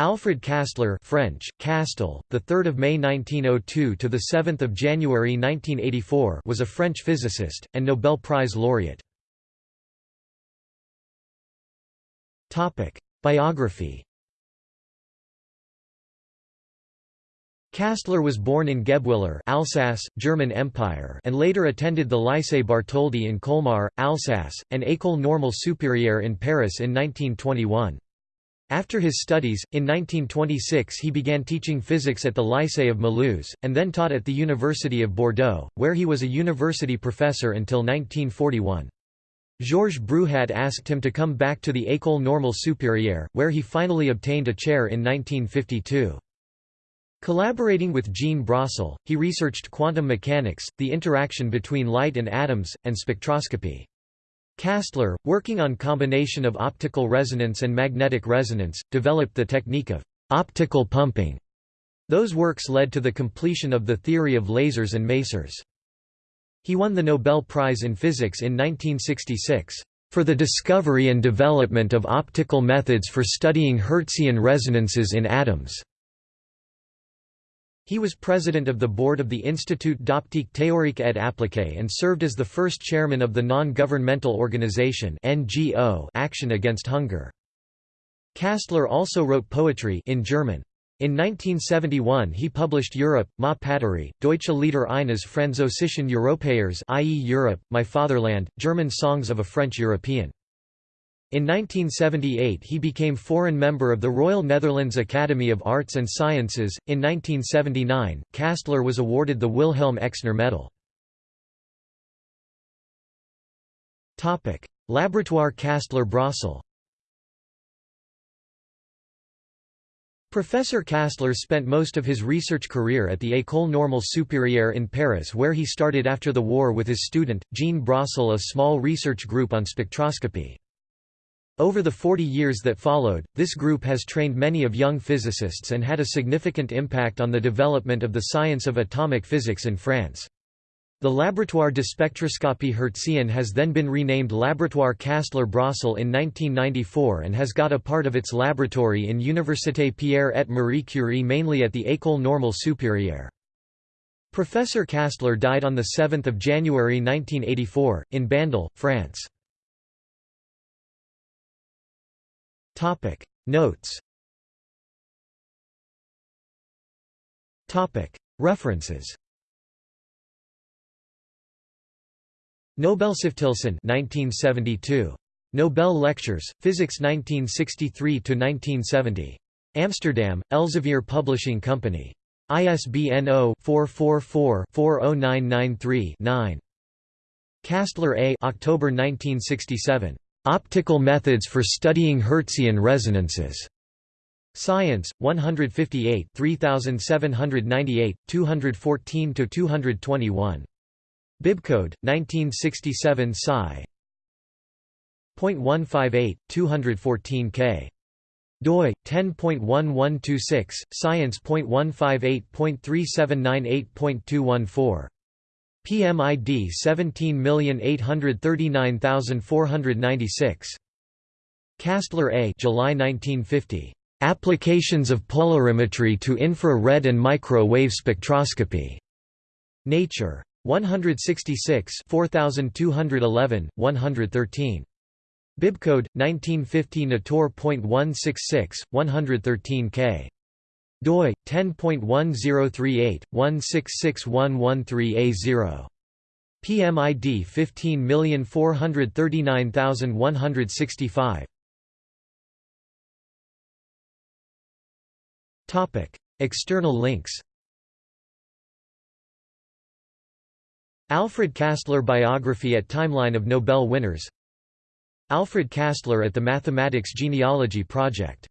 Alfred Kastler French, Castel, the 3rd of May 1902 to the 7th of January 1984 was a French physicist and Nobel Prize laureate. Topic: Biography. Kastler was born in Guebwiller, Alsace, German Empire, and later attended the Lycée Bartholdi in Colmar, Alsace, and École Normale Supérieure in Paris in 1921. After his studies, in 1926 he began teaching physics at the Lycée of Mulhouse, and then taught at the University of Bordeaux, where he was a university professor until 1941. Georges Bruhat asked him to come back to the École Normale Supérieure, where he finally obtained a chair in 1952. Collaborating with Jean Brossel, he researched quantum mechanics, the interaction between light and atoms, and spectroscopy. Kastler, working on combination of optical resonance and magnetic resonance, developed the technique of optical pumping. Those works led to the completion of the theory of lasers and masers. He won the Nobel Prize in Physics in 1966 for the discovery and development of optical methods for studying Hertzian resonances in atoms. He was president of the board of the Institut d'optique théorique et appliquée and served as the first chairman of the non-governmental organization NGO Action Against Hunger. Kastler also wrote poetry in German. In 1971 he published Europe, Ma Patrie, Deutsche Lieder eines Französischen Europäers i.e. Europe, My Fatherland, German songs of a French European. In 1978 he became foreign member of the Royal Netherlands Academy of Arts and Sciences. In 1979, Kastler was awarded the Wilhelm Exner Medal. Topic: Laboratoire Kastler-Brossel. Professor Kastler spent most of his research career at the École Normale Supérieure in Paris where he started after the war with his student, Jean Brossel a small research group on spectroscopy. Over the 40 years that followed, this group has trained many of young physicists and had a significant impact on the development of the science of atomic physics in France. The Laboratoire de spectroscopie hertzienne has then been renamed Laboratoire Kastler-Brossel in 1994 and has got a part of its laboratory in Université Pierre et Marie Curie mainly at the École Normale Supérieure. Professor Castler died on 7 January 1984, in Bandol, France. Topic. Notes. Topic. References. Nobelstiftelsen 1972 Nobel Lectures Physics 1963 to 1970 Amsterdam Elsevier Publishing Company. ISBN 0-444-40993-9 Kastler A October 1967 Optical Methods for Studying Hertzian Resonances. Science, 158 3798, 214–221. Bibcode, 1967 Sci. 0.158, 214k. doi 10.1126 science.158.3798.214 PMID 17839496. Kastler A. July 1950. Applications of polarimetry to infra-red and micro-wave spectroscopy. Nature. 166 4211, 113. Bibcode 1950 Natur.166 113k doi 10.1038 166113A0 PMID 15439165 Topic External links. Alfred Kastler biography at Timeline of Nobel winners. Alfred Kastler at the Mathematics Genealogy Project